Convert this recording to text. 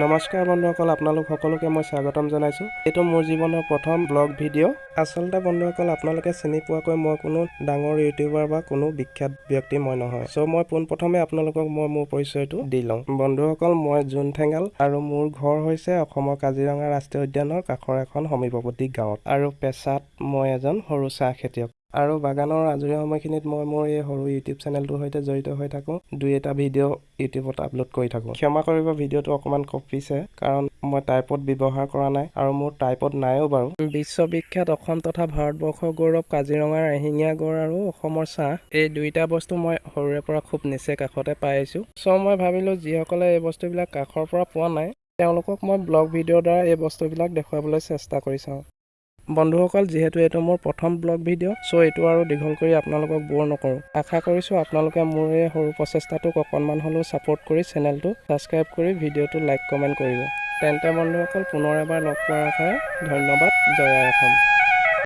নমস্কাৰ বন্ধুসকল আপোনালোক সকলোকে মই স্বাগতম জনাইছোঁ। এইটো মোৰ জীৱনৰ প্ৰথম ব্লগ ভিডিঅ' আচলতে বন্ধুসকল আপোনালোকে চিনি পোৱাকৈ মই কোনো ডাঙৰ ইউটিউবাৰ বা কোনো বিখ্যাত ব্যক্তি মই নহয়। চ' মই পোনপ্ৰথমে আপোনালোকক মই মোৰ পৰিচয়টো দি লওঁ। বন্ধুসকল মই জোন ঠেঙাল আৰু মোৰ ঘৰ হৈছে অসমৰ কাজিৰঙা ৰাষ্ট্ৰীয় উদ্যানৰ কাষৰ এখন সমীপৱৰ্তী গাঁৱত। আৰু পেছাত মই এজন সৰু চাহ খেতিয়ক। আৰু বাগানৰ আজৰি সময়খিনিত মই মোৰ এই সৰু ইউটিউব চেনেলটোৰ সৈতে জড়িত হৈ থাকোঁ। দুই এটা ভিডিঅ' ইউটিউবত আপলোড কৰি থাকোঁ। ক্ষমা কৰিব ভিডিঅ'টো অকণমান কপিছে কাৰণ মই টাইপত ব্যৱহাৰ কৰা নাই আৰু মোৰ টাইপত নাইও বাৰু। বিশ্ববিখ্যাত অসম তথা ভাৰতবৰ্ষৰ গৌৰৱ কাজিৰঙাৰ এশিঙীয়া গড় আৰু অসমৰ চাহ এই দুইটা বস্তু মই সৰুৰে পৰা খুব নিচে কাষতে পাই আহিছোঁ চ' মই ভাবিলোঁ যিসকলে এই বস্তুবিলাক কাষৰ পৰা পোৱা নাই তেওঁলোকক মই ব্লগ ভিডিঅ'ৰ দ্বাৰা এই বস্তুবিলাক দেখুৱাবলৈ চেষ্টা কৰি চাওঁ। বন্ধুসকল যিহেতু এইটো মোৰ প্ৰথম ব্লগ ভিডিঅ' চ' এইটো আৰু দীঘল কৰি আপোনালোকক ব'ৰ নকৰোঁ। আশা কৰিছোঁ আপোনালোকে মোৰ এই সৰু প্ৰচেষ্টাটোক অকণমান হ'লেও ছাপোৰ্ট কৰি চেনেলটো ছাবস্ক্ৰাইব কৰি ভিডিঅ'টো লাইক কমেণ্ট কৰিব। তেন্তে বন্ধুসকল পুনৰ এবাৰ লগ পোৱাৰ আশাৰে ধন্যবাদ জয় অসম।